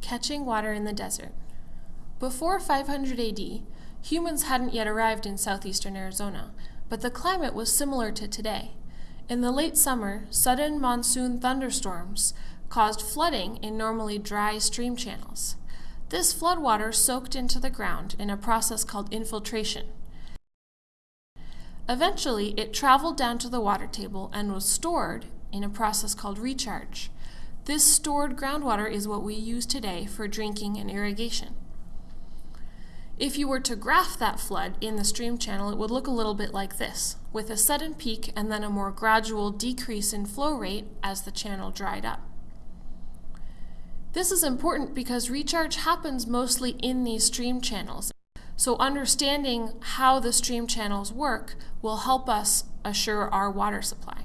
Catching water in the desert. Before 500 AD, humans hadn't yet arrived in southeastern Arizona, but the climate was similar to today. In the late summer, sudden monsoon thunderstorms caused flooding in normally dry stream channels. This floodwater soaked into the ground in a process called infiltration. Eventually, it traveled down to the water table and was stored in a process called recharge. This stored groundwater is what we use today for drinking and irrigation. If you were to graph that flood in the stream channel, it would look a little bit like this, with a sudden peak and then a more gradual decrease in flow rate as the channel dried up. This is important because recharge happens mostly in these stream channels. So understanding how the stream channels work will help us assure our water supply.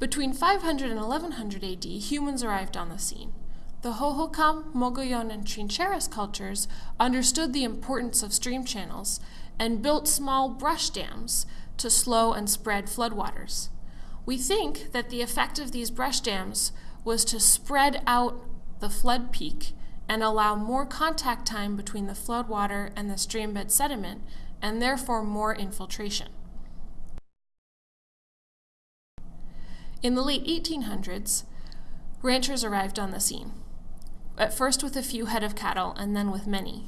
Between 500 and 1100 AD, humans arrived on the scene. The Hohokam, Mogollon, and Trincheras cultures understood the importance of stream channels and built small brush dams to slow and spread floodwaters. We think that the effect of these brush dams was to spread out the flood peak and allow more contact time between the floodwater and the streambed sediment, and therefore more infiltration. In the late 1800s, ranchers arrived on the scene, at first with a few head of cattle and then with many.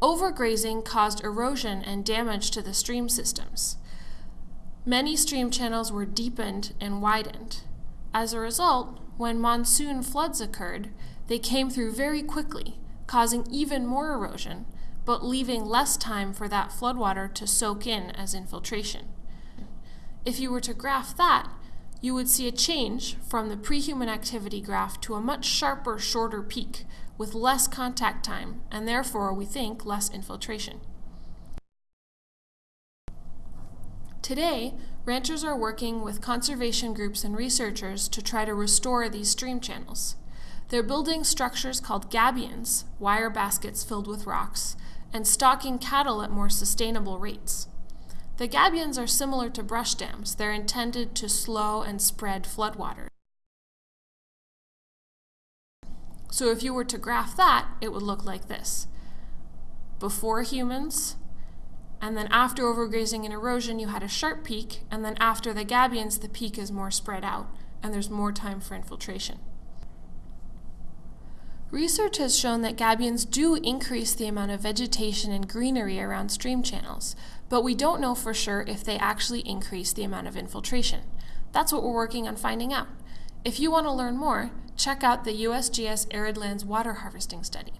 Overgrazing caused erosion and damage to the stream systems. Many stream channels were deepened and widened. As a result, when monsoon floods occurred, they came through very quickly, causing even more erosion, but leaving less time for that floodwater to soak in as infiltration. If you were to graph that, you would see a change from the pre-human activity graph to a much sharper, shorter peak with less contact time, and therefore, we think, less infiltration. Today, ranchers are working with conservation groups and researchers to try to restore these stream channels. They're building structures called gabions, wire baskets filled with rocks, and stocking cattle at more sustainable rates. The gabions are similar to brush dams. They're intended to slow and spread floodwaters. So if you were to graph that, it would look like this. Before humans, and then after overgrazing and erosion, you had a sharp peak, and then after the gabions, the peak is more spread out, and there's more time for infiltration. Research has shown that gabions do increase the amount of vegetation and greenery around stream channels, but we don't know for sure if they actually increase the amount of infiltration. That's what we're working on finding out. If you want to learn more, check out the USGS Arid Lands Water Harvesting Study.